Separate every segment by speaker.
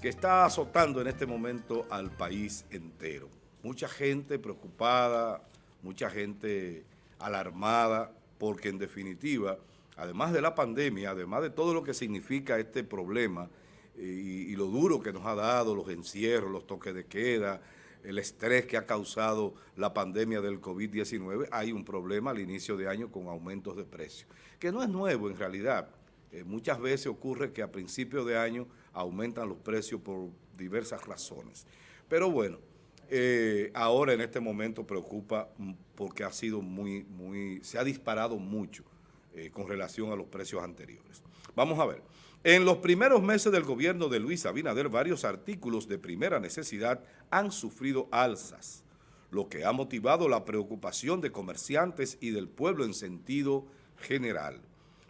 Speaker 1: que está azotando en este momento al país entero. Mucha gente preocupada, mucha gente alarmada, porque en definitiva, además de la pandemia, además de todo lo que significa este problema y, y lo duro que nos ha dado, los encierros, los toques de queda, el estrés que ha causado la pandemia del COVID-19, hay un problema al inicio de año con aumentos de precios, que no es nuevo en realidad. Eh, muchas veces ocurre que a principio de año aumentan los precios por diversas razones. Pero bueno, eh, ahora en este momento preocupa porque ha sido muy, muy, se ha disparado mucho eh, con relación a los precios anteriores. Vamos a ver. En los primeros meses del gobierno de Luis Abinader, varios artículos de primera necesidad han sufrido alzas, lo que ha motivado la preocupación de comerciantes y del pueblo en sentido general.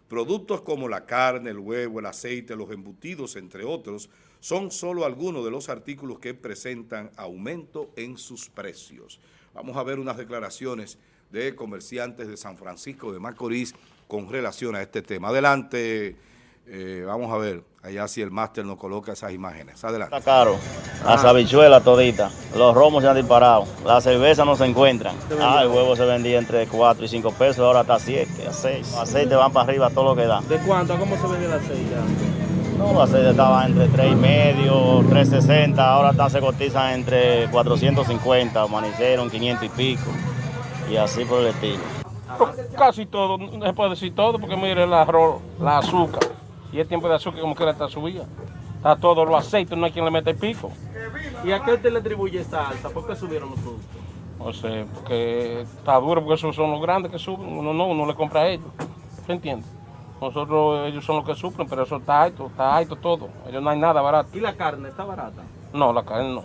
Speaker 1: Productos como la carne, el huevo, el aceite, los embutidos, entre otros, son solo algunos de los artículos que presentan aumento en sus precios. Vamos a ver unas declaraciones de comerciantes de San Francisco de Macorís con relación a este tema. Adelante, eh, vamos a ver, allá si el máster nos coloca esas imágenes. Adelante.
Speaker 2: Está caro, las habichuelas toditas, los romos se han disparado, las cervezas no se encuentran. Ah, el huevo se vendía entre 4 y 5 pesos, ahora está a 7, a 6. Los aceites van para arriba todo lo que da.
Speaker 3: ¿De cuánto? ¿Cómo se vendía el aceite?
Speaker 2: No, los aceites estaban entre 3 y medio, 3.60, ahora están, se cotizan entre 450, amanecieron 500 y pico, y así por el estilo.
Speaker 3: Casi todo, no se puede decir todo, porque mire el arroz, la azúcar. Y el tiempo de azúcar como quiera está subida. Está todo los aceites, no hay quien le meta el pico.
Speaker 4: ¿Y a qué usted le atribuye esta alza? ¿Por qué subieron los productos?
Speaker 3: No sé, porque está duro, porque esos son los grandes que suben. Uno no, uno le compra a ellos. ¿Se entiende? Nosotros, ellos son los que suplen, pero eso está alto, está alto todo. Ellos no hay nada barato.
Speaker 4: ¿Y la carne está barata?
Speaker 3: No, la carne no.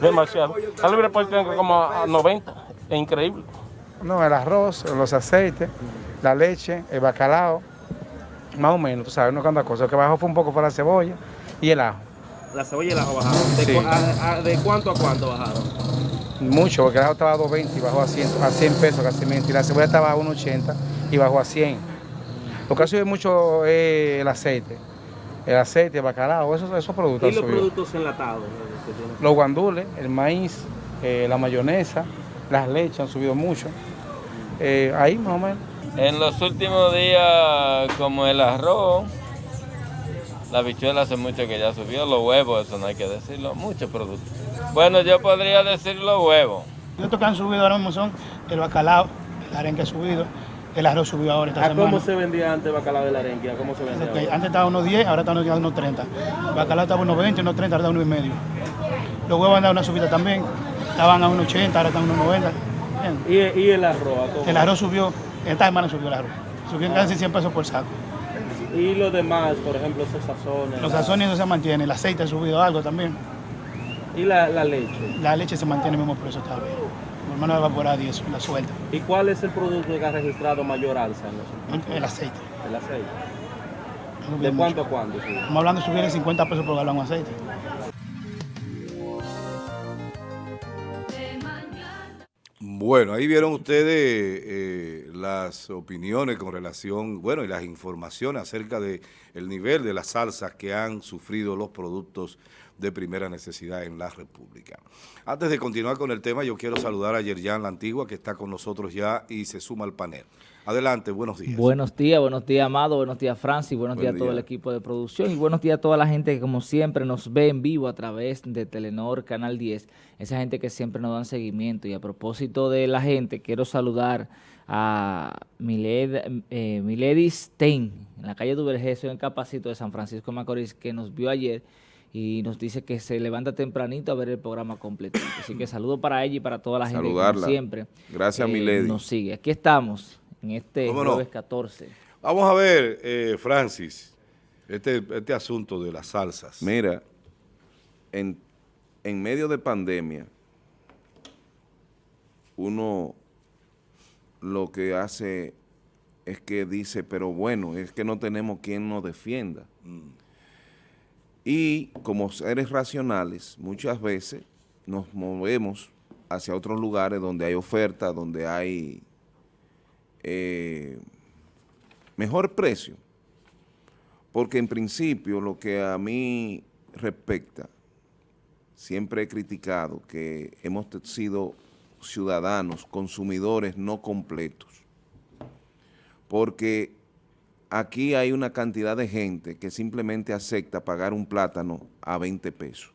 Speaker 3: Demasiado. La libre por tengo como a 90. Es increíble.
Speaker 5: No, el arroz, los aceites, la leche, el bacalao, más o menos, tú sabes, no canta cosa. Lo que bajó fue un poco fue la cebolla y el ajo.
Speaker 4: La cebolla y el ajo bajaron. ¿De,
Speaker 5: Sí.
Speaker 4: cu- a- a- de cuánto a cuánto bajaron?
Speaker 5: Mucho, porque el ajo estaba a 2.20 y bajó a 100, a 100 pesos casi. Y la cebolla estaba a 1.80 y bajó a 100. Lo que ha subido mucho es el aceite. El aceite, el bacalao, esos, esos productos
Speaker 4: ¿Y los
Speaker 5: subido.
Speaker 4: productos enlatados? eh?
Speaker 5: Los guandules, el maíz, eh, la mayonesa, las leches han subido mucho. Eh, ahí más o menos.
Speaker 6: En los últimos días, como el arroz, la bichuela hace mucho que ya subió, los huevos, eso no hay que decirlo, muchos productos. Bueno, yo podría decir los huevos.
Speaker 7: Estos que han subido ahora mismo son el bacalao, el arenque ha subido, el arroz subió ahora esta
Speaker 4: ¿A
Speaker 7: semana.
Speaker 4: cómo se vendía antes el bacalao de la arenque? ¿A cómo se vendía?
Speaker 7: Antes estaba unos 10, ahora están unos 30. El bacalao estaba unos 20, unos 30, ahora está unos y medio. Los huevos han dado una subida también, estaban a unos 80, ahora están a unos 90. Bien.
Speaker 4: ¿Y, y el arroz? ¿a cómo?
Speaker 7: El arroz subió, esta semana subió el arroz. Subió casi 100 pesos por saco.
Speaker 4: ¿Y los demás, por ejemplo, esos sazones?
Speaker 7: Los
Speaker 4: la-
Speaker 7: sazones no se mantienen, el aceite ha subido algo también.
Speaker 4: ¿Y la, la leche?
Speaker 7: La leche se mantiene el mismo precio todavía. Mi hermano evaporada y eso, la suelta.
Speaker 4: ¿Y cuál es el producto que ha registrado mayor alza en los últimos
Speaker 7: El aceite.
Speaker 4: El aceite. ¿De
Speaker 7: mucho.
Speaker 4: cuánto a cuánto? sube?
Speaker 7: Estamos hablando de subir de 50 pesos por galón de aceite.
Speaker 1: Bueno, ahí vieron ustedes eh, las opiniones con relación, bueno, y las informaciones acerca de el nivel de las salsas que han sufrido los productos de primera necesidad en la República. Antes de continuar con el tema, yo quiero saludar a Yerjan La Antigua, que está con nosotros ya y se suma al panel. Adelante, buenos días.
Speaker 8: Buenos días, buenos días, Amado, buenos días, Francis, buenos
Speaker 1: Buen
Speaker 8: días a todo
Speaker 1: día.
Speaker 8: el equipo de producción y buenos días a toda la gente que como siempre nos ve en vivo a través de Telenor Canal 10, esa gente que siempre nos dan seguimiento y a propósito de la gente, quiero saludar a Miled, eh, Milady Stein, en la calle Duvergesio, en el Capacito de San Francisco de Macorís, que nos vio ayer y nos dice que se levanta tempranito a ver el programa completo. Así que saludo para ella y para toda la gente que siempre
Speaker 9: Gracias,
Speaker 8: eh,
Speaker 9: Milady.
Speaker 8: nos sigue. Aquí estamos en este
Speaker 1: ¿Cómo no?
Speaker 8: jueves 14.
Speaker 1: Vamos a ver, eh, Francis, este, este asunto de las salsas.
Speaker 9: Mira, en, en medio de pandemia, uno lo que hace es que dice, pero bueno, es que no tenemos quien nos defienda. Y como seres racionales, muchas veces nos movemos hacia otros lugares donde hay oferta, donde hay eh, mejor precio. Porque en principio lo que a mí respecta, siempre he criticado que hemos sido ciudadanos, consumidores no completos, porque aquí hay una cantidad de gente que simplemente acepta pagar un plátano a 20 pesos,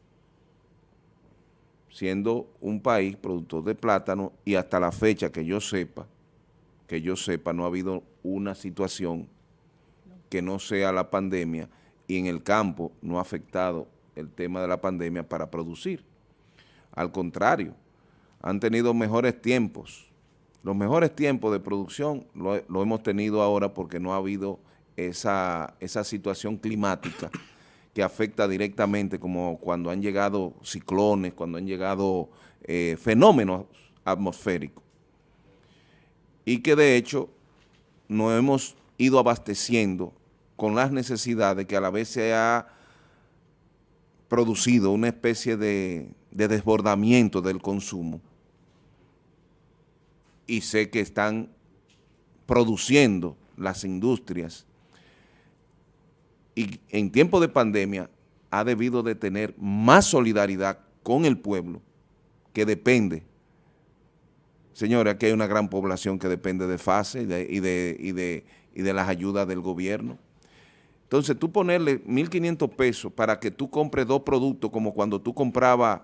Speaker 9: siendo un país productor de plátano y hasta la fecha que yo sepa, que yo sepa, no ha habido una situación que no sea la pandemia y en el campo no ha afectado el tema de la pandemia para producir. Al contrario, han tenido mejores tiempos. Los mejores tiempos de producción lo, hemos tenido ahora porque no ha habido esa, situación climática que afecta directamente como cuando han llegado ciclones, cuando han llegado eh, fenómenos atmosféricos. Y que de hecho nos hemos ido abasteciendo con las necesidades que a la vez se ha producido una especie de desbordamiento del consumo y sé que están produciendo las industrias y en tiempo de pandemia ha debido de tener más solidaridad con el pueblo que depende. Señores, aquí hay una gran población que depende de FASE y de, y de, y de, y de las ayudas del gobierno. Entonces, tú ponerle 1.500 pesos para que tú compres dos productos como cuando tú comprabas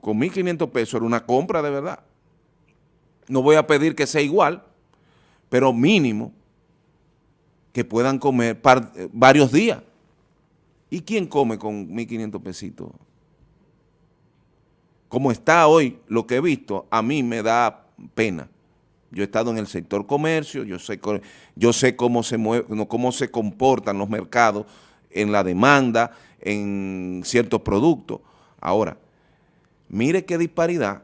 Speaker 9: con 1.500 pesos, era una compra de verdad. No voy a pedir que sea igual, pero mínimo que puedan comer eh, varios días. ¿Y quién come con 1.500 pesitos? Como está hoy, lo que he visto, a mí me da pena. Yo he estado en el sector comercio, yo sé, yo sé cómo, se cómo se comportan los mercados en la demanda, en ciertos productos. Ahora, mire qué disparidad.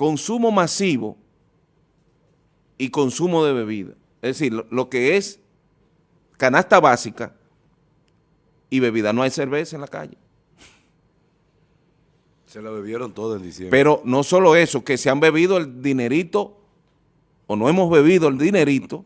Speaker 9: Consumo masivo y consumo de bebida. Es decir, lo, lo que es canasta básica y bebida. No hay cerveza en la calle.
Speaker 1: Se la bebieron todo en diciembre.
Speaker 9: Pero no solo eso, que se han bebido el dinerito, o no hemos bebido el dinerito,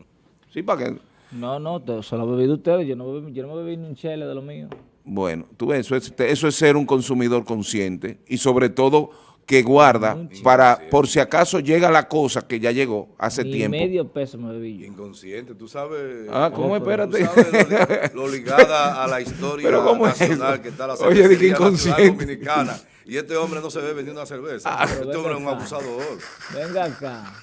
Speaker 9: sí, para que...
Speaker 8: No, no, se lo ha bebido ustedes, yo no, yo no me bebí ni un chele de lo mío.
Speaker 9: Bueno, tú ves, eso es, eso es ser un consumidor consciente y sobre todo que guarda para, por si acaso llega la cosa que ya llegó hace
Speaker 8: Ni
Speaker 9: tiempo.
Speaker 8: medio peso me bebí yo.
Speaker 1: Inconsciente, tú sabes...
Speaker 9: Ah, ¿cómo? Espérate.
Speaker 1: Tú sabes lo, lo ligada a la historia
Speaker 9: Pero ¿cómo es
Speaker 1: nacional que está la
Speaker 9: Oye, di que inconsciente.
Speaker 1: dominicana. Y este hombre no se ve vendiendo una cerveza.
Speaker 9: Ah.
Speaker 1: este hombre es un abusador.
Speaker 8: Venga acá.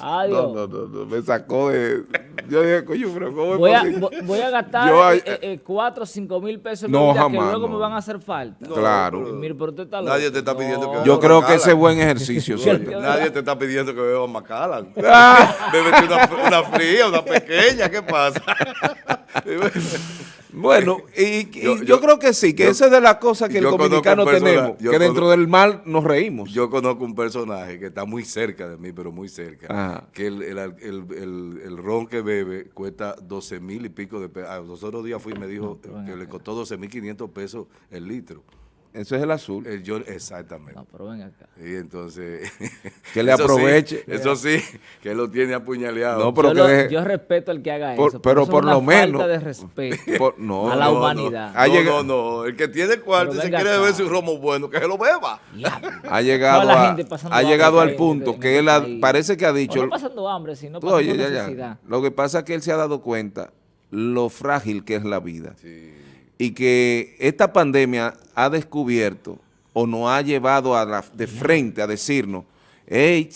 Speaker 8: Adiós.
Speaker 9: No, no, no, no, me sacó de... Yo dije, coño, pero ¿cómo es
Speaker 8: Voy a,
Speaker 9: posible?
Speaker 8: vo- voy a gastar
Speaker 9: Yo,
Speaker 8: eh,
Speaker 9: ay,
Speaker 8: eh, 4 o 5 mil pesos en
Speaker 9: No, jamás,
Speaker 8: que luego
Speaker 9: no.
Speaker 8: me van a hacer falta.
Speaker 1: No,
Speaker 9: Claro.
Speaker 1: pero
Speaker 8: Mire, pero usted está
Speaker 1: Nadie te está pidiendo que.
Speaker 9: Yo creo que ese es buen ejercicio.
Speaker 1: Nadie te está pidiendo que beba Macallan. Bébete una, una fría, una pequeña, ¿qué pasa?
Speaker 9: Bueno, y, y
Speaker 1: Yo-
Speaker 9: yo,
Speaker 1: yo-
Speaker 9: creo que sí, que
Speaker 1: yo-
Speaker 9: esa es de las cosas que el dominicano tenemos,
Speaker 1: yo
Speaker 9: que dentro
Speaker 1: conozco-
Speaker 9: del mal nos reímos.
Speaker 1: Yo conozco un personaje que está muy cerca de mí, pero muy cerca,
Speaker 9: Ajá.
Speaker 1: que el, el, el, el- el ron que bebe cuesta 12 mil y pico de pesos. Ah, los otros días fui y me dijo que le costó 12 mil 500 pesos el litro.
Speaker 9: Eso es el azul.
Speaker 1: El John, exactamente.
Speaker 8: Acá.
Speaker 1: Y entonces...
Speaker 9: Que le
Speaker 1: eso sí,
Speaker 9: aproveche.
Speaker 1: eso sí, que lo tiene apuñaleado.
Speaker 9: No, pero
Speaker 8: yo,
Speaker 9: que
Speaker 8: lo-
Speaker 9: deje-
Speaker 8: yo respeto al que haga
Speaker 9: Por-
Speaker 8: eso.
Speaker 9: pero
Speaker 8: eso es
Speaker 9: por
Speaker 8: una
Speaker 9: lo menos-
Speaker 8: falta de respeto
Speaker 9: Por- no,
Speaker 8: a la
Speaker 9: no,
Speaker 1: no,
Speaker 8: humanidad.
Speaker 1: No,
Speaker 9: llegado-
Speaker 1: no, no. El que tiene cuarto y se quiere
Speaker 8: acá.
Speaker 1: beber su romo bueno, que se lo beba.
Speaker 9: Ha llegado, a- ha llegado al punto que
Speaker 8: este
Speaker 9: él ha- parece que ha dicho...
Speaker 8: no pasando hambre, sino pasando
Speaker 9: oye, ya, ya.
Speaker 8: necesidad.
Speaker 9: Lo que pasa es que él se ha dado cuenta lo frágil que es la vida. Y que esta pandemia ha descubierto o nos ha llevado a la- de frente a decirnos, hey,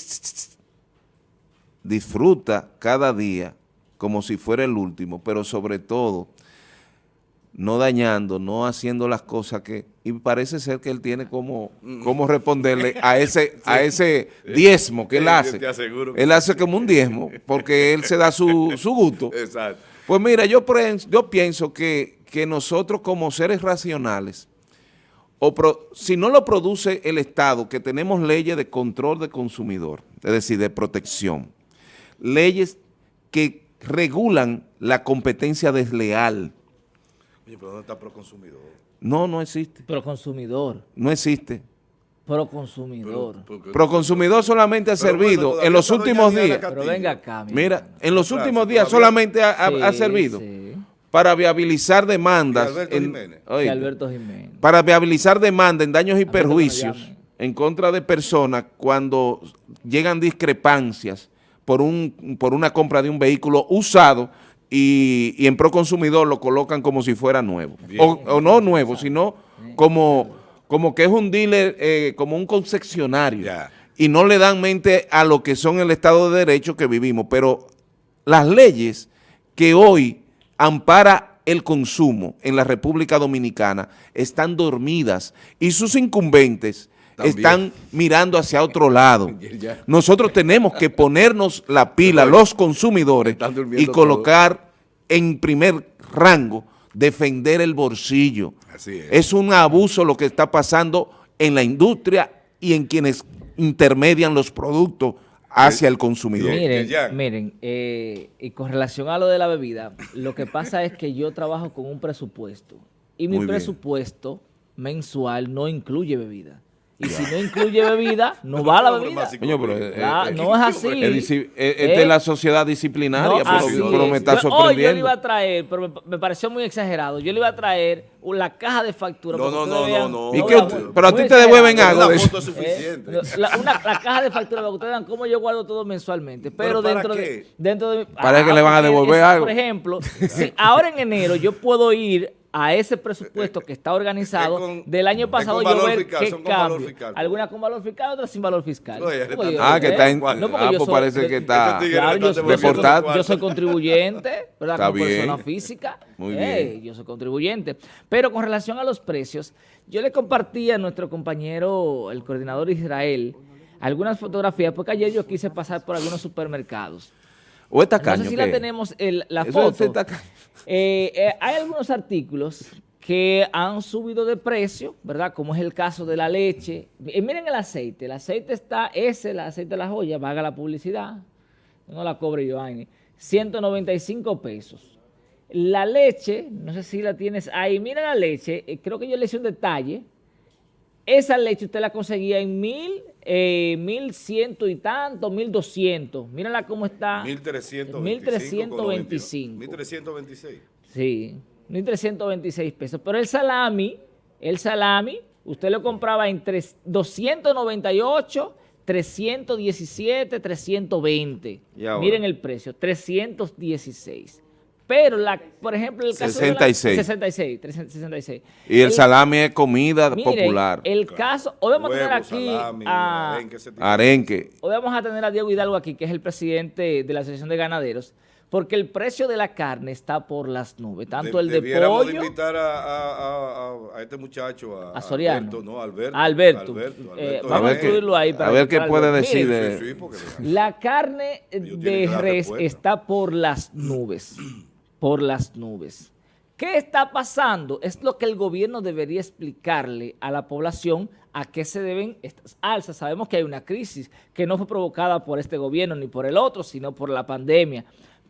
Speaker 9: disfruta cada día como si fuera el último, pero sobre todo no dañando, no haciendo las cosas que... Y parece ser que él tiene como, como responderle a ese, a ese diezmo que él hace.
Speaker 1: te aseguro que
Speaker 9: Él hace como un diezmo, porque él se da su, su gusto.
Speaker 1: Exacto.
Speaker 9: Pues mira, yo pienso que, que nosotros como seres racionales, o pro- si no lo produce el Estado, que tenemos leyes de control de consumidor, es decir, de protección, leyes que regulan la competencia desleal.
Speaker 1: Oye, pero ¿dónde está Proconsumidor?
Speaker 9: No, no existe,
Speaker 8: Pero consumidor.
Speaker 9: no existe.
Speaker 8: Pero consumidor.
Speaker 1: Porque-
Speaker 9: Proconsumidor solamente ha
Speaker 1: Pero
Speaker 9: servido en los últimos días.
Speaker 8: Pero venga acá, mi
Speaker 9: Mira,
Speaker 8: hermano.
Speaker 9: en los
Speaker 1: Claro,
Speaker 9: últimos días solamente ha, ha- servido.
Speaker 8: sí.
Speaker 9: Para viabilizar demandas.
Speaker 1: Alberto
Speaker 9: en-
Speaker 1: Jiménez.
Speaker 9: Oíste,
Speaker 8: Alberto Jiménez.
Speaker 9: para viabilizar demanda en daños y
Speaker 8: Alberto,
Speaker 9: perjuicios en contra de personas cuando llegan discrepancias por, un, por una compra de un vehículo usado y, y en Proconsumidor lo colocan como si fuera nuevo. O, o no nuevo, sino como, como que es un dealer, eh, como un concesionario.
Speaker 1: Ya.
Speaker 9: Y no le dan mente a lo que son el Estado de Derecho que vivimos. Pero las leyes que hoy ampara el consumo en la República Dominicana están dormidas y sus incumbentes
Speaker 1: También.
Speaker 9: están mirando hacia otro lado. Nosotros tenemos que ponernos la pila, los consumidores, y colocar en primer rango, defender el bolsillo.
Speaker 1: Así es.
Speaker 9: Es un abuso lo que está pasando en la industria y en quienes intermedian los productos hacia el consumidor.
Speaker 8: Miren, eh, y con relación a lo de la bebida, lo que pasa es que yo trabajo con un presupuesto y mi
Speaker 9: Muy bien.
Speaker 8: presupuesto mensual no incluye bebida. Y si no incluye bebida, no va la bebida.
Speaker 1: más
Speaker 9: Coño, pero, eh,
Speaker 8: Ah,
Speaker 9: eh,
Speaker 8: no es así.
Speaker 9: es eh, esta es la sociedad disciplinaria,
Speaker 8: No,
Speaker 9: pero, me
Speaker 8: es.
Speaker 9: está
Speaker 8: Yo- Hoy yo le
Speaker 9: sorprendiendo.
Speaker 8: iba a traer, pero me, me pareció muy exagerado, yo le iba a traer la caja de factura.
Speaker 1: No,
Speaker 8: para que
Speaker 1: no, no,
Speaker 8: vean-
Speaker 1: no, no.
Speaker 9: ¿Y
Speaker 8: No,
Speaker 9: qué
Speaker 8: la-
Speaker 9: usted- pero a ti te devuelven algo de
Speaker 1: Una
Speaker 9: eso?
Speaker 1: foto es suficiente.
Speaker 8: Eh, la, una- la caja de factura para que ustedes vean cómo yo guardo todo mensualmente. Pero,
Speaker 1: ¿Pero para
Speaker 8: dentro,
Speaker 1: qué?
Speaker 8: de, dentro de.
Speaker 9: Parece que le van a devolver algo.
Speaker 8: Por ejemplo, si ahora en enero yo puedo ir a ese presupuesto que está organizado
Speaker 1: Es con-
Speaker 8: del año pasado yo ver
Speaker 1: fiscal,
Speaker 8: qué
Speaker 1: son con valor
Speaker 8: cambio.
Speaker 1: fiscal.
Speaker 8: Algunas con valor fiscal, otras sin valor fiscal.
Speaker 1: Oye,
Speaker 8: yo-
Speaker 9: Ah, que
Speaker 8: ¿eh?
Speaker 9: está en...
Speaker 8: No,
Speaker 9: ah,
Speaker 8: yo
Speaker 9: pues
Speaker 8: soy-
Speaker 9: parece que está...
Speaker 8: Claro, yo, soy-
Speaker 9: deportado.
Speaker 8: yo soy contribuyente, ¿verdad?
Speaker 9: Está
Speaker 8: Como persona física.
Speaker 9: Muy
Speaker 8: Eh,
Speaker 9: bien.
Speaker 8: Yo soy contribuyente. Pero con relación a los precios, yo le compartí a nuestro compañero, el coordinador Israel, algunas fotografías, porque ayer yo quise pasar por algunos supermercados.
Speaker 9: ¿O esta
Speaker 8: No
Speaker 9: caña?
Speaker 8: sé si la tenemos el- la foto.
Speaker 9: es tacaño.
Speaker 8: Eh, eh, hay algunos artículos que han subido de precio, ¿verdad? Como es el caso de la leche. Y miren el aceite. El aceite está, ese, el aceite de la joya, vaga la publicidad. No la cobre Giovanni. 195 pesos. La leche, no sé si la tienes ahí. Mira la leche, eh, creo que yo le hice un detalle. Esa leche usted la conseguía en mil, eh, mil ciento y tanto, mil doscientos. Mírala cómo está.
Speaker 1: 1325.
Speaker 8: 1325.
Speaker 1: 1326.
Speaker 8: Sí, 1.326 pesos. Pero el salami, el salami, usted lo compraba en tres- 298, 317, 320.
Speaker 9: ¿Y ahora?
Speaker 8: Miren el precio, 316. Pero, la, por ejemplo, el caso
Speaker 9: 66.
Speaker 8: de la... 66. 366.
Speaker 9: Y el salami es comida
Speaker 8: miren,
Speaker 9: popular.
Speaker 8: el caso... Hoy vamos a tener aquí
Speaker 1: salami,
Speaker 8: a...
Speaker 1: arenque.
Speaker 8: Hoy vamos a tener a Diego Hidalgo aquí, que es el presidente de la Asociación de Ganaderos, porque el precio de la carne está por las nubes, tanto
Speaker 1: De-
Speaker 8: el de pollo...
Speaker 1: de invitar a, a- a- a- a este muchacho, a,
Speaker 8: A Soriano.
Speaker 1: Alberto, no, Alberto.
Speaker 8: A Alberto.
Speaker 1: Alberto,
Speaker 8: Eh,
Speaker 1: Alberto
Speaker 8: vamos a incluirlo ahí. para
Speaker 9: A ver qué puede decir
Speaker 8: Miren,
Speaker 9: de-
Speaker 1: Sí, sí, porque-
Speaker 8: La carne de res está por las nubes, por las nubes. ¿Qué está pasando? Es lo que el gobierno debería explicarle a la población a qué se deben estas alzas. Sabemos que hay una crisis que no fue provocada por este gobierno ni por el otro, sino por la pandemia.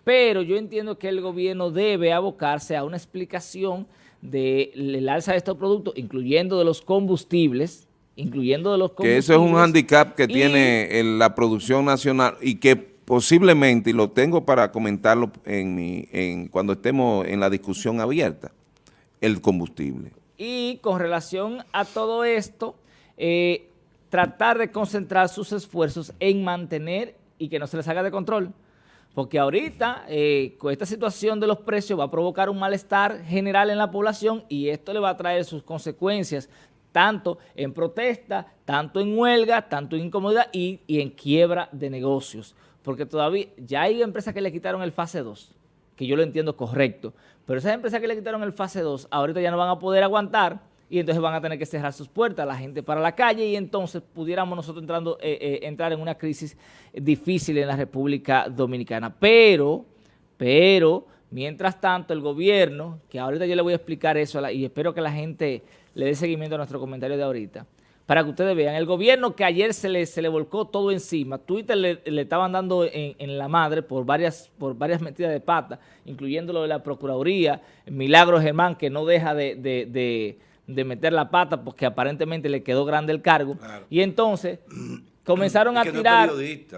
Speaker 8: Pero yo entiendo que el gobierno debe abocarse a una explicación del alza de estos productos, incluyendo de los combustibles, incluyendo de los
Speaker 9: Que
Speaker 8: combustibles.
Speaker 9: eso es un handicap que
Speaker 8: y-
Speaker 9: tiene la producción nacional y que posiblemente, y lo tengo para comentarlo en mi, en, cuando estemos en la discusión abierta, el combustible.
Speaker 8: Y con relación a todo esto, eh, tratar de concentrar sus esfuerzos en mantener y que no se les haga de control. Porque ahorita, eh, con esta situación de los precios, va a provocar un malestar general en la población y esto le va a traer sus consecuencias, tanto en protesta, tanto en huelga, tanto en incomodidad y, y en quiebra de negocios. Porque todavía ya hay empresas que le quitaron el fase 2, que yo lo entiendo correcto, pero esas empresas que le quitaron el fase 2, ahorita ya no van a poder aguantar y entonces van a tener que cerrar sus puertas, la gente para la calle y entonces pudiéramos nosotros entrando, eh, eh, entrar en una crisis difícil en la República Dominicana. Pero, pero, mientras tanto el gobierno, que ahorita yo le voy a explicar eso y espero que la gente le dé seguimiento a nuestro comentario de ahorita, para que ustedes vean, el gobierno que ayer se le, se le volcó todo encima, Twitter le, le estaban dando en, en la madre por varias, por varias metidas de pata, incluyendo lo de la Procuraduría, Milagro Germán, que no deja de, de- de- de meter la pata porque aparentemente le quedó grande el cargo,
Speaker 1: Claro.
Speaker 8: y entonces comenzaron a tirar...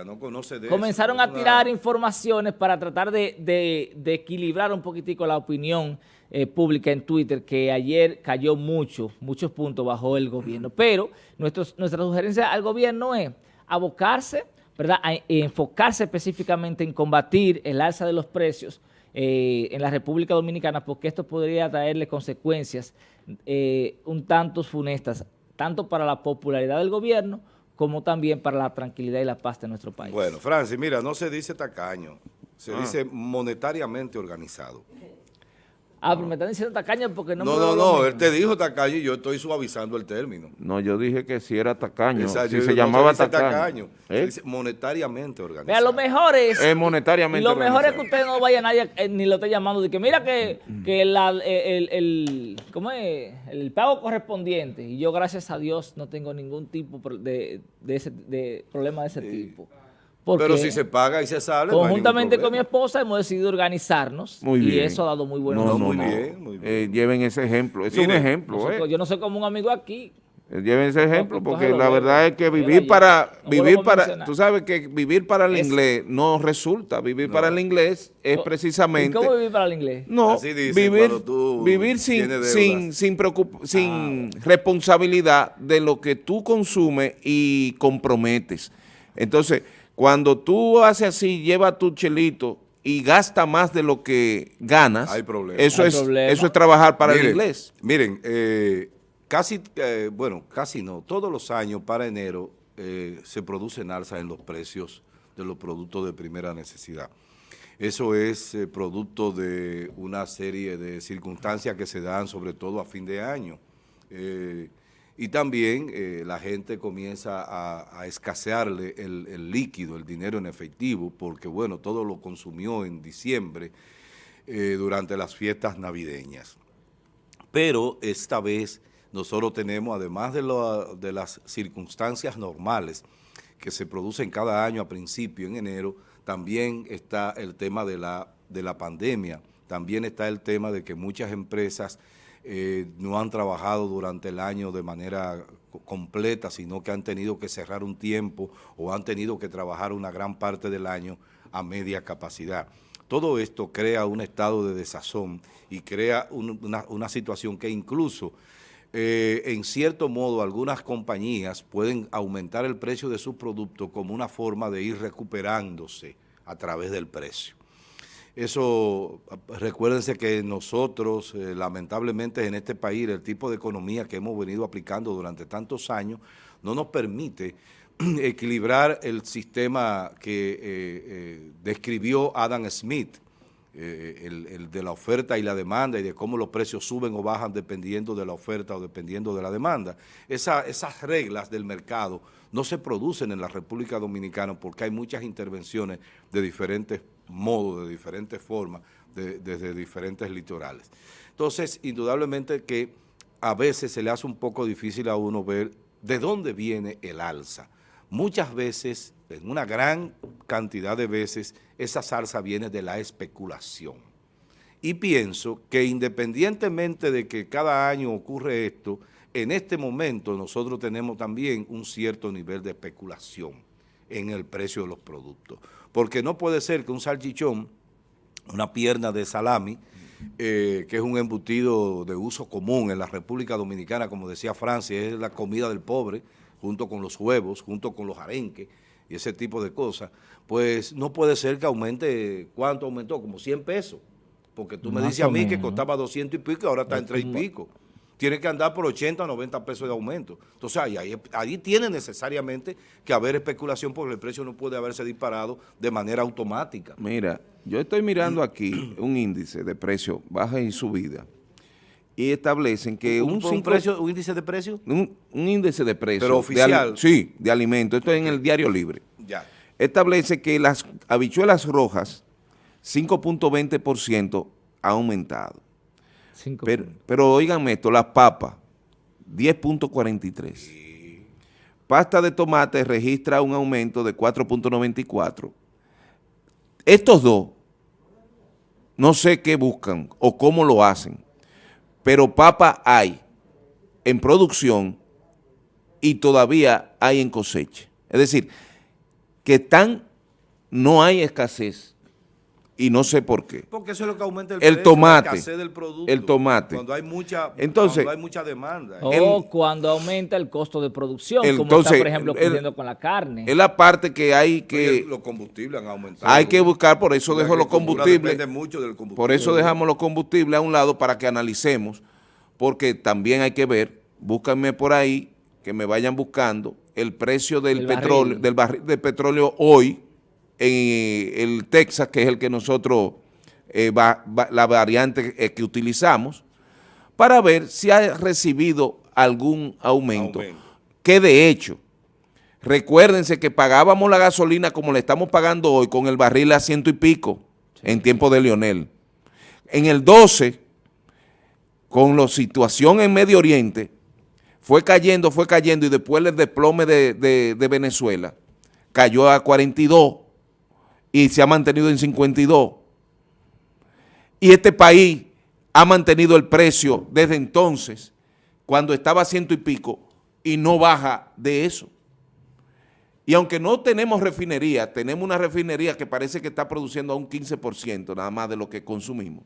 Speaker 1: no conoce de eso,
Speaker 8: comenzaron a tirar informaciones para tratar de, de- de equilibrar un poquitico la opinión eh, pública en Twitter, que ayer cayó mucho, muchos puntos bajo el gobierno. Pero nuestros- nuestra sugerencia al gobierno es abocarse, ¿verdad?, a enfocarse específicamente en combatir el alza de los precios eh, en la República Dominicana, porque esto podría traerle consecuencias eh, un tanto funestas, tanto para la popularidad del gobierno como también para la tranquilidad y la paz de nuestro país.
Speaker 1: Bueno, Francis, mira, no se dice tacaño, se
Speaker 8: Ah.
Speaker 1: dice monetariamente organizado.
Speaker 8: Ah, pero me están diciendo tacaño porque no
Speaker 1: No,
Speaker 8: me
Speaker 1: no, no,
Speaker 8: mismo.
Speaker 1: él te dijo tacaño y yo estoy suavizando el término.
Speaker 9: No, yo dije que si era tacaño,
Speaker 1: Exacto,
Speaker 9: si
Speaker 1: yo
Speaker 9: se
Speaker 1: no
Speaker 9: llamaba
Speaker 1: dice
Speaker 9: tacaño.
Speaker 1: se
Speaker 9: ¿Eh?
Speaker 1: dice monetariamente organizado.
Speaker 8: Vea, lo mejor es...
Speaker 9: Es monetariamente
Speaker 8: Lo mejor es que usted no vaya a nadie eh, ni lo esté llamando de que mira que, que la- el, el- ¿cómo es? el pago correspondiente y yo gracias a Dios no tengo ningún tipo de, de, ese, de problema de ese tipo. Porque
Speaker 1: Pero si se paga y se sale, no
Speaker 8: conjuntamente con mi esposa hemos decidido organizarnos
Speaker 9: Muy
Speaker 8: y
Speaker 9: bien.
Speaker 8: eso ha dado muy buenos
Speaker 9: No, no,
Speaker 1: muy bien, muy bien.
Speaker 9: Eh, lleven ese ejemplo. Es un ejemplo,
Speaker 8: Nosotros-
Speaker 9: ¿eh?
Speaker 8: Yo no soy como un amigo aquí.
Speaker 9: Eh, Lleven ese ejemplo
Speaker 8: pues,
Speaker 9: porque la verdad es que
Speaker 8: Velo
Speaker 9: vivir para
Speaker 8: No
Speaker 9: vivir para tú sabes que vivir para el
Speaker 8: Es-
Speaker 9: inglés no resulta, vivir para el inglés es
Speaker 8: ¿Y
Speaker 9: precisamente
Speaker 8: cómo vivir para el inglés?
Speaker 9: no
Speaker 1: Así dicen
Speaker 9: vivir
Speaker 1: tú
Speaker 9: vivir sin sin sin preocup- sin
Speaker 8: Ah,
Speaker 9: responsabilidad de lo que tú consumes y comprometes. Entonces, cuando tú haces así, lleva tu chelito y gasta más de lo que ganas,
Speaker 1: Hay problema.
Speaker 9: eso
Speaker 8: Hay
Speaker 9: es
Speaker 8: problema.
Speaker 9: eso es trabajar para el inglés.
Speaker 1: Miren, eh, casi, eh, bueno, casi no, todos los años para enero eh, se producen alzas en los precios de los productos de primera necesidad. Eso es eh, producto de una serie de circunstancias que se dan sobre todo a fin de año. Eh, y también eh, la gente comienza a, escasearle el, líquido, el dinero en efectivo, porque bueno, todo lo consumió en diciembre eh, durante las fiestas navideñas. Pero esta vez nosotros tenemos, además de, las circunstancias normales que se producen cada año a principio, en enero, también está el tema de la pandemia, también está el tema de que muchas empresas eh, no han trabajado durante el año de manera co- completa, sino que han tenido que cerrar un tiempo o han tenido que trabajar una gran parte del año a media capacidad. Todo esto crea un estado de desazón y crea un- una, una situación que incluso, eh, en cierto modo, algunas compañías pueden aumentar el precio de sus productos como una forma de ir recuperándose a través del precio. Eso, recuérdense que nosotros, eh, lamentablemente en este país, el tipo de economía que hemos venido aplicando durante tantos años no nos permite equilibrar el sistema que eh, eh, describió Adam Smith, el, de la oferta y la demanda y de cómo los precios suben o bajan dependiendo de la oferta o dependiendo de la demanda. Esa- esas reglas del mercado no se producen en la República Dominicana porque hay muchas intervenciones de diferentes modos, de diferentes formas, de- desde diferentes litorales. Entonces, indudablemente que a veces se le hace un poco difícil a uno ver de dónde viene el alza. Muchas veces, en una gran cantidad de veces, esa salsa viene de la especulación. Y pienso que independientemente de que cada año ocurre esto, en este momento nosotros tenemos también un cierto nivel de especulación en el precio de los productos. Porque no puede ser que un salchichón, una pierna de salami, eh, que es un embutido de uso común en la República Dominicana, como decía Francia, es la comida del pobre, junto con los huevos, junto con los arenques y ese tipo de cosas, pues no puede ser que aumente, ¿cuánto aumentó? Como 100 pesos. Porque tú me dices a mí que costaba 200 y pico y ahora está en 3 y pico. Tiene que andar por 80 o 90 pesos de aumento. Entonces, ahí, ahí, ahí tiene necesariamente que haber especulación porque el precio no puede haberse disparado de manera automática.
Speaker 9: Mira, yo estoy mirando aquí un índice de precio, baja y subida, y establecen que un,
Speaker 1: un, un
Speaker 9: cinco-
Speaker 1: precio, un índice de precio,
Speaker 9: un, un índice de precio.
Speaker 1: Pero oficial.
Speaker 9: sí, de alimento. Esto es en el Diario Libre.
Speaker 1: ya.
Speaker 9: Establece que las habichuelas rojas, 5.20% ha aumentado.
Speaker 8: Cinco
Speaker 9: Pero,
Speaker 8: puntos.
Speaker 9: pero oíganme esto, las papas, 10.43. Pasta de tomate registra un aumento de 4.94. Estos dos, no sé qué buscan o cómo lo hacen, pero papa hay en producción y todavía hay en cosecha. Es decir, que están, no hay escasez y no sé por qué.
Speaker 1: Porque eso es lo que aumenta el,
Speaker 9: El
Speaker 1: precio,
Speaker 9: tomate,
Speaker 1: la del producto.
Speaker 9: el tomate.
Speaker 1: Cuando hay mucha,
Speaker 9: Entonces-
Speaker 1: cuando hay mucha demanda.
Speaker 8: O
Speaker 9: El-
Speaker 8: cuando aumenta el costo de producción,
Speaker 9: El-
Speaker 8: como
Speaker 9: entonces,
Speaker 8: está, por ejemplo, ocurriendo con la carne.
Speaker 9: Es la parte que hay que,
Speaker 1: los combustibles han aumentado.
Speaker 9: hay que buscar, por eso dejo los combustibles.
Speaker 1: Depende mucho del combustible.
Speaker 9: Por eso dejamos los combustibles a un lado para que analicemos, porque también hay que ver, búscanme por ahí, que me vayan buscando el precio del
Speaker 8: El
Speaker 9: petróleo,
Speaker 8: barril.
Speaker 9: del barril de petróleo hoy en el Texas, que es el que nosotros, eh, va- va- la variante eh, que utilizamos, para ver si ha recibido algún aumento.
Speaker 1: Aumento.
Speaker 9: Que de hecho, recuérdense que pagábamos la gasolina como le estamos pagando hoy con el barril a ciento y pico en tiempo de Lionel. En el 12, con la situación en Medio Oriente, fue cayendo, fue cayendo y después el desplome de, de- de Venezuela cayó a 42 y se ha mantenido en 52. Y este país ha mantenido el precio desde entonces, cuando estaba a ciento y pico, y no baja de eso. Y aunque no tenemos refinería, tenemos una refinería que parece que está produciendo a un 15% nada más de lo que consumimos.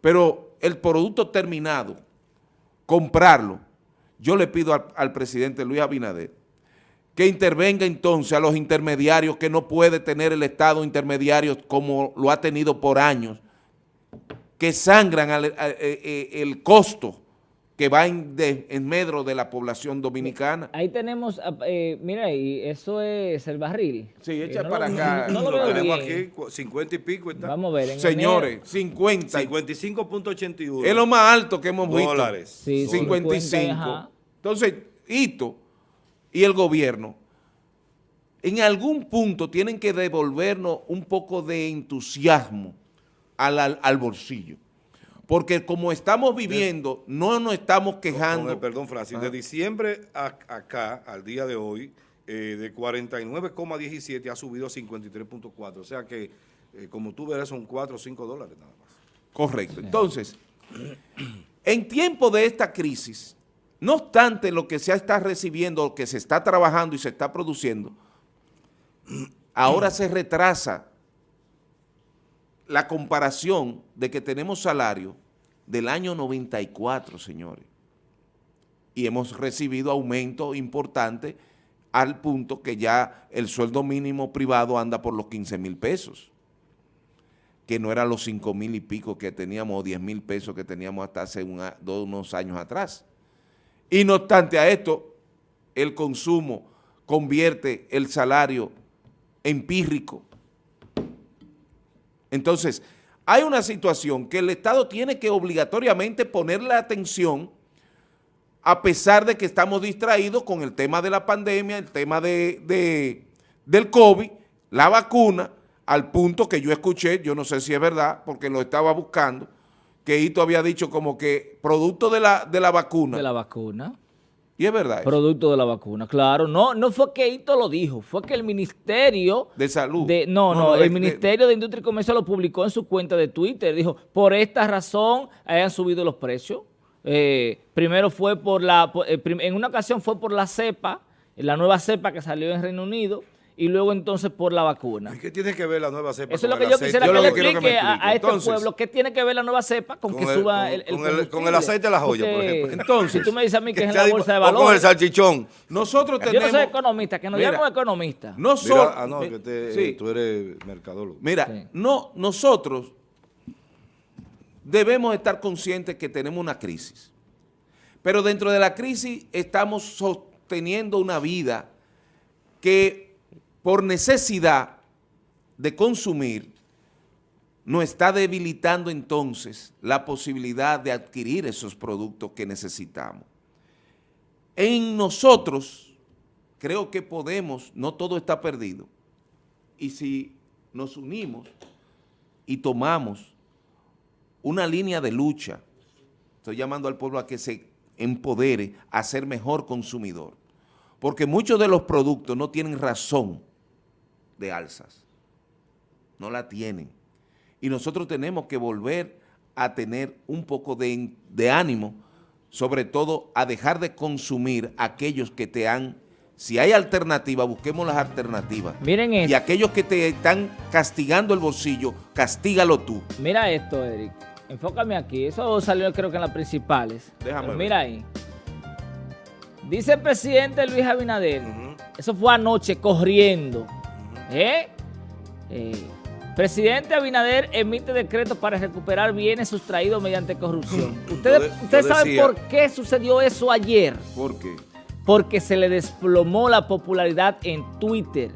Speaker 9: Pero el producto terminado, comprarlo, yo le pido al, al presidente Luis Abinader que intervenga entonces a los intermediarios que no puede tener el Estado intermediario como lo ha tenido por años, que sangran al- a- eh, eh, el costo que va en, de- en medro de la población dominicana.
Speaker 8: Ahí tenemos, ah, eh, mira, y eso es el barril.
Speaker 9: Sí,
Speaker 8: Eh,
Speaker 9: echa
Speaker 8: no
Speaker 9: para
Speaker 8: lo-
Speaker 9: acá.
Speaker 8: No, lo
Speaker 1: Lo tenemos
Speaker 8: bien.
Speaker 1: aquí, cu- 50 y pico está.
Speaker 8: Vamos a ver. en
Speaker 9: Señores,
Speaker 8: enero-
Speaker 9: 50
Speaker 1: 55.81.
Speaker 9: es lo más alto que hemos visto.
Speaker 1: Dólares.
Speaker 8: Sí,
Speaker 9: 55.
Speaker 8: 50, ajá.
Speaker 9: Entonces, Hito y el gobierno en algún punto tienen que devolvernos un poco de entusiasmo al, al- al bolsillo. Porque como estamos viviendo, no nos estamos
Speaker 1: Con
Speaker 9: quejando.
Speaker 1: el perdón, Francis, de diciembre a- acá, al día de hoy, eh, de 49,17 ha subido a 53.4. O sea que, eh, como tú verás, son 4 o 5 dólares nada más.
Speaker 9: Correcto. Entonces, en tiempo de esta crisis, no obstante lo que se está recibiendo, lo que se está trabajando y se está produciendo, ahora se retrasa la comparación de que tenemos salario del año 94, señores. Y hemos recibido aumento importante al punto que ya el sueldo mínimo privado anda por los 15 mil pesos que no eran los 5 mil y pico que teníamos o 10 mil pesos que teníamos hasta hace unos años atrás. Y no obstante a esto, el consumo convierte el salario en pírrico. Entonces, hay una situación que el Estado tiene que obligatoriamente ponerle atención a pesar de que estamos distraídos con el tema de la pandemia, el tema de- del COVID, la vacuna, al punto que yo escuché, yo no sé si es verdad, porque lo estaba buscando, que Hito había dicho como que producto de la, de la vacuna,
Speaker 8: De la vacuna.
Speaker 9: y es verdad, eso,
Speaker 8: Producto de la vacuna, claro. No, no fue que Hito lo dijo, fue que el Ministerio
Speaker 9: de salud.
Speaker 8: de, no, no, el
Speaker 9: de-
Speaker 8: Ministerio de Industria y Comercio lo publicó en su cuenta de Twitter. Dijo, por esta razón hayan subido los precios. Eh, primero fue por la, por- eh, en una ocasión fue por la cepa, la nueva cepa que salió en Reino Unido, y luego entonces por la vacuna.
Speaker 1: ¿Y qué tiene que ver la nueva cepa
Speaker 8: Eso es lo que yo quisiera
Speaker 9: Yo
Speaker 8: que le
Speaker 9: que
Speaker 8: explique a, este
Speaker 9: Entonces,
Speaker 8: pueblo qué tiene que ver la nueva cepa con,
Speaker 1: con
Speaker 8: que
Speaker 1: el-
Speaker 8: suba
Speaker 1: con-
Speaker 8: el, el
Speaker 1: con el- con el
Speaker 8: combustible.
Speaker 1: aceite de la joya, por ejemplo.
Speaker 9: Entonces,
Speaker 8: si tú me dices a mí que es en la bolsa de
Speaker 1: o con el
Speaker 8: valores,
Speaker 1: salchichón.
Speaker 9: Nosotros
Speaker 8: yo no
Speaker 9: tenemos...
Speaker 8: soy economista, que nos
Speaker 9: Mira,
Speaker 8: llamen economista.
Speaker 9: No
Speaker 1: Mira,
Speaker 9: solo...
Speaker 1: ah, no, que te-
Speaker 9: sí.
Speaker 1: tú eres mercadólogo.
Speaker 9: Mira,
Speaker 8: Sí.
Speaker 9: no, nosotros debemos estar conscientes que tenemos una crisis. Pero dentro de la crisis estamos sosteniendo una vida que por necesidad de consumir nos está debilitando entonces la posibilidad de adquirir esos productos que necesitamos. En nosotros creo que podemos, no todo está perdido, y si nos unimos y tomamos una línea de lucha, estoy llamando al pueblo a que se empodere a ser mejor consumidor, porque muchos de los productos no tienen razón de alzas, no la tienen, y nosotros tenemos que volver a tener un poco de, de ánimo, sobre todo a dejar de consumir aquellos que te han Si hay alternativas, busquemos las alternativas.
Speaker 8: Miren esto.
Speaker 9: Y aquellos que te están castigando el bolsillo, castígalo tú.
Speaker 8: Mira esto, Eric. Enfócame aquí. Eso salió creo que en las principales.
Speaker 9: Déjame
Speaker 8: Pero
Speaker 9: ver.
Speaker 8: mira ahí. Dice el presidente Luis Abinader. Eso fue anoche corriendo. ¿Eh? Eh, Presidente Abinader emite decretos para recuperar bienes sustraídos mediante corrupción. ¿Ustedes,
Speaker 1: de-
Speaker 8: ustedes
Speaker 1: yo
Speaker 8: saben
Speaker 1: decía-
Speaker 8: por qué sucedió eso ayer?
Speaker 9: ¿Por qué?
Speaker 8: porque se le desplomó la popularidad en Twitter.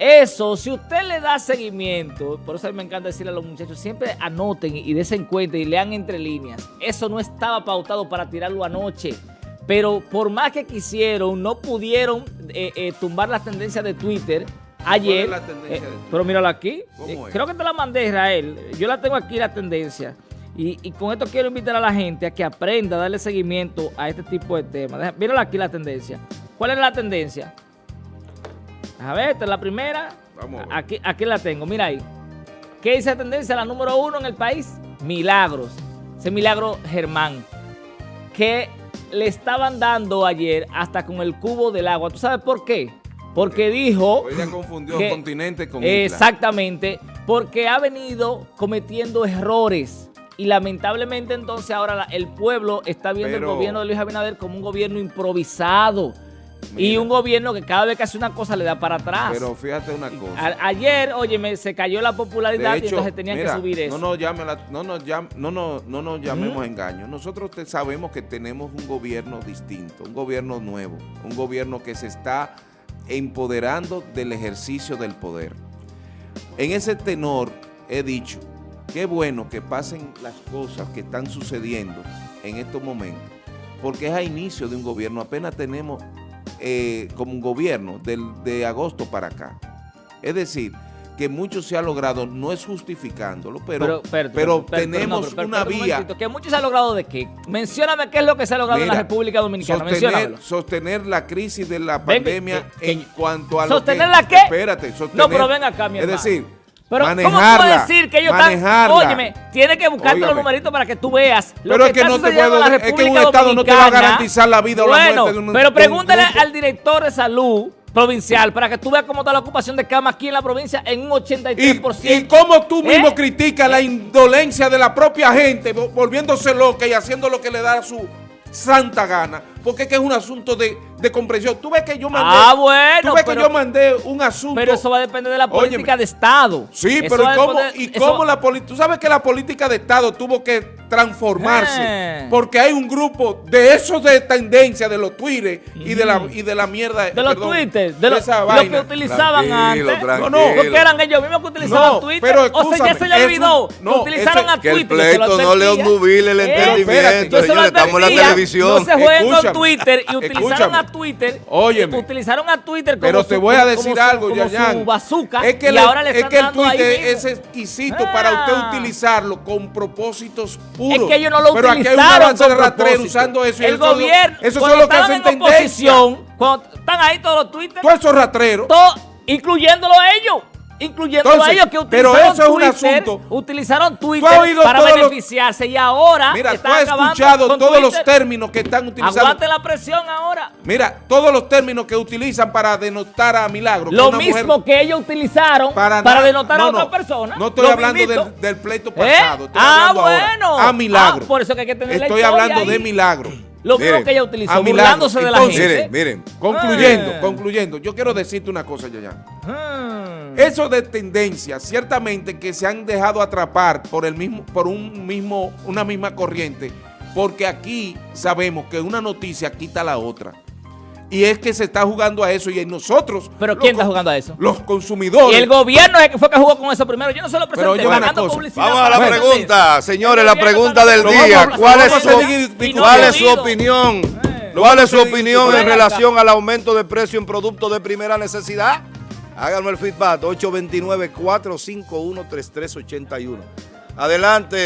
Speaker 8: Eso, si usted le da seguimiento, por eso a mí me encanta decirle a los muchachos, siempre anoten y desen cuenta y lean entre líneas. Eso no estaba pautado para tirarlo anoche. Pero por más que quisieron, no pudieron eh, eh, tumbar las tendencias de Twitter ayer.
Speaker 9: la tendencia
Speaker 8: Eh,
Speaker 9: de
Speaker 8: pero mírala aquí.
Speaker 9: ¿Cómo
Speaker 8: Eh,
Speaker 9: es?
Speaker 8: creo que te la mandé, Israel. Yo la tengo aquí, la tendencia. Y, y con esto quiero invitar a la gente a que aprenda a darle seguimiento a este tipo de temas. Deja- Mírala aquí la tendencia. ¿Cuál es la tendencia? A ver, esta es la primera.
Speaker 9: Vamos a ver.
Speaker 8: Aquí, aquí la tengo, mira ahí. ¿Qué dice la tendencia? La número uno en el país, milagros. Ese milagro Germán. Que le estaban dando ayer hasta con el cubo del agua. ¿Tú sabes por qué? Porque dijo...
Speaker 9: Ya confundió
Speaker 8: que-
Speaker 9: continente con isla.
Speaker 8: Exactamente, porque ha venido cometiendo errores. Y lamentablemente entonces ahora la- el pueblo está viendo
Speaker 9: Pero-
Speaker 8: el gobierno de Luis Abinader como un gobierno improvisado. Y un gobierno que cada vez que hace una cosa le da para atrás.
Speaker 9: Pero fíjate una cosa.
Speaker 8: A- ayer, oye, se cayó la popularidad y entonces tenían
Speaker 9: mira,
Speaker 8: que subir eso.
Speaker 9: No nos, la- no nos, llam- no nos- no nos llamemos engaños. Nosotros te- sabemos que tenemos un gobierno distinto, un gobierno nuevo, un gobierno que se está empoderando del ejercicio del poder. En ese tenor he dicho, qué bueno que pasen las cosas que están sucediendo en estos momentos, porque es a inicio de un gobierno, apenas tenemos eh, como un gobierno del, de agosto para acá. Es decir, que mucho se ha logrado, no es justificándolo, pero, pero tenemos
Speaker 8: no,
Speaker 9: una vía.
Speaker 8: momentito, que mucho se ha logrado de qué. Mencióname qué es lo que se ha logrado en la República Dominicana.
Speaker 9: Sostener, sostener la crisis de la pandemia
Speaker 8: que-
Speaker 9: en cuanto a
Speaker 8: ¿Sostener
Speaker 9: lo que...
Speaker 8: la qué?
Speaker 9: Espérate, sostener...
Speaker 8: No, pero ven acá, mi
Speaker 9: Es
Speaker 8: hermano.
Speaker 9: decir,
Speaker 8: Pero, ¿cómo
Speaker 9: manejarla,
Speaker 8: tú puedes decir que ellos están... Óyeme, tienes que buscarte los numeritos para que tú veas lo
Speaker 9: Pero
Speaker 8: que
Speaker 9: es que no te puedo- es que un Estado no te va a garantizar la vida o la
Speaker 8: Bueno,
Speaker 9: muerte de un-
Speaker 8: pero
Speaker 9: un
Speaker 8: pregúntale al director de salud provincial para que tú veas cómo está la ocupación de cama aquí en la provincia en un 83%.
Speaker 9: Y, y cómo tú mismo
Speaker 8: ¿Eh?
Speaker 9: criticas la indolencia de la propia gente, vo- volviéndose loca y haciendo lo que le da su santa gana, porque es que es un asunto de, de comprensión. Tú ves que yo mandé,
Speaker 8: Ah, bueno,
Speaker 9: tú ves
Speaker 8: pero-
Speaker 9: que yo mandé un asunto.
Speaker 8: Pero eso va a depender de la política
Speaker 9: Óyeme.
Speaker 8: de Estado.
Speaker 9: Sí,
Speaker 8: Eso
Speaker 9: pero ¿y cómo,
Speaker 8: depender-
Speaker 9: y
Speaker 8: eso-
Speaker 9: cómo la política? Tú sabes que la política de Estado tuvo que transformarse
Speaker 8: Eh.
Speaker 9: porque hay un grupo de esos de tendencia de los Twitter y de la y de la mierda
Speaker 8: De los Twitter, de, los-
Speaker 9: esa
Speaker 8: lo
Speaker 9: vaina.
Speaker 8: que utilizaban
Speaker 1: Tranquilo,
Speaker 8: antes.
Speaker 1: tranquilo.
Speaker 9: No, no,
Speaker 8: Porque eran ellos mismos que utilizaban
Speaker 9: No,
Speaker 8: Twitter.
Speaker 9: pero
Speaker 8: o sea, ya se le olvidó.
Speaker 9: un- no,
Speaker 8: que utilizaron
Speaker 9: ese-
Speaker 8: a
Speaker 1: Que el
Speaker 8: Twitter. se lo
Speaker 1: pleito no le ondubile el
Speaker 8: Eh,
Speaker 1: entendimiento, señores, estamos en la televisión.
Speaker 8: No se jueguen con Twitter y utilizaron a Twitter.
Speaker 9: Óyeme.
Speaker 8: eh, Utilizaron a Twitter como
Speaker 9: Pero te voy a decir
Speaker 8: su-
Speaker 9: algo, Yayan.
Speaker 8: bazooka.
Speaker 9: Es que,
Speaker 8: y
Speaker 9: le-
Speaker 8: ahora le
Speaker 9: es que el Twitter es exquisito para usted
Speaker 8: Ah.
Speaker 9: utilizarlo con propósitos puros.
Speaker 8: Es que ellos no lo
Speaker 9: Pero aquí hay un avance de rastrero usando eso. y
Speaker 8: El
Speaker 9: eso
Speaker 8: gobierno,
Speaker 9: Eso son lo que hacen
Speaker 8: en
Speaker 9: tendencia.
Speaker 8: oposición, cuando están ahí todos los Twitter,
Speaker 9: Todos esos rastreros.
Speaker 8: todo, incluyéndolo ellos.
Speaker 9: Entonces,
Speaker 8: a ellos que
Speaker 9: pero
Speaker 8: utilizaron
Speaker 9: eso es un
Speaker 8: Twitter,
Speaker 9: asunto.
Speaker 8: utilizaron Twitter para
Speaker 9: los-
Speaker 8: beneficiarse y ahora
Speaker 9: Mira, tú has escuchado todos los
Speaker 8: Twitter.
Speaker 9: términos que están utilizando.
Speaker 8: Aguante la presión ahora.
Speaker 9: Mira, todos los términos que utilizan para denotar a Milagro. que
Speaker 8: Lo
Speaker 9: mujer-
Speaker 8: mismo que ellos utilizaron para, denotar
Speaker 9: no,
Speaker 8: a otra
Speaker 9: no,
Speaker 8: persona.
Speaker 9: No estoy hablando del, del pleito
Speaker 8: ¿Eh?
Speaker 9: pasado. Estoy
Speaker 8: Ah,
Speaker 9: hablando ahora
Speaker 8: bueno.
Speaker 9: A Milagro.
Speaker 8: Ah, por eso que hay que tener
Speaker 9: Estoy hablando de. Milagro.
Speaker 8: Lo mismo
Speaker 1: Miren,
Speaker 8: que ella utilizó, burlándose de la gente.
Speaker 1: Miren, miren.
Speaker 9: Concluyendo,
Speaker 8: Ah.
Speaker 9: concluyendo, yo quiero decirte una cosa, Yayan.
Speaker 8: Hmm.
Speaker 9: Eso de tendencia, ciertamente que se han dejado atrapar por el mismo, por un mismo, una misma corriente, porque aquí sabemos que una noticia quita la otra. Y es que se está jugando a eso y nosotros.
Speaker 8: ¿Pero quién está jugando a eso?
Speaker 9: Los consumidores.
Speaker 8: Y el gobierno es el que fue que jugó con eso primero. Yo no se lo
Speaker 9: Pero
Speaker 8: presenté.
Speaker 1: Vamos a la pregunta, señores, la pregunta del día.
Speaker 8: publicidad
Speaker 1: ¿Cuál es su, cuál es su opinión?
Speaker 8: Eh.
Speaker 1: ¿Cuál es su opinión en relación al aumento de precio en productos de primera necesidad? Háganme el feedback, 829-451-3381. Adelante.